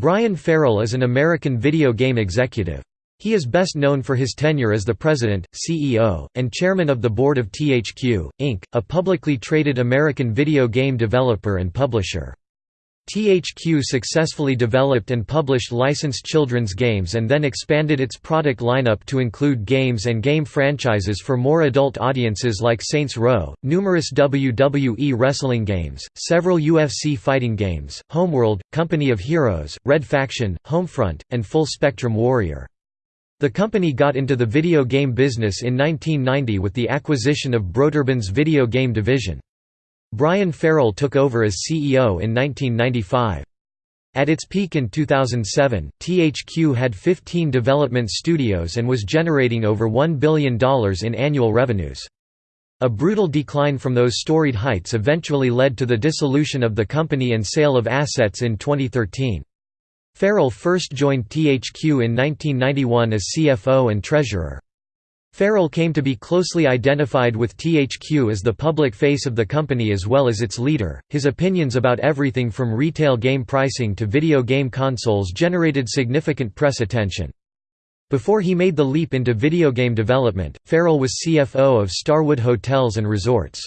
Brian Farrell is an American video game executive. He is best known for his tenure as the president, CEO, and chairman of the board of THQ, Inc., a publicly traded American video game developer and publisher. THQ successfully developed and published licensed children's games and then expanded its product lineup to include games and game franchises for more adult audiences like Saints Row, numerous WWE wrestling games, several UFC fighting games, Homeworld, Company of Heroes, Red Faction, Homefront, and Full Spectrum Warrior. The company got into the video game business in 1990 with the acquisition of Broderbund's video game division. Brian Farrell took over as CEO in 1995. At its peak in 2007, THQ had 15 development studios and was generating over $1 billion in annual revenues. A brutal decline from those storied heights eventually led to the dissolution of the company and sale of assets in 2013. Farrell first joined THQ in 1991 as CFO and treasurer. Farrell came to be closely identified with THQ as the public face of the company as well as its leader. His opinions about everything from retail game pricing to video game consoles generated significant press attention. Before he made the leap into video game development, Farrell was CFO of Starwood Hotels and Resorts.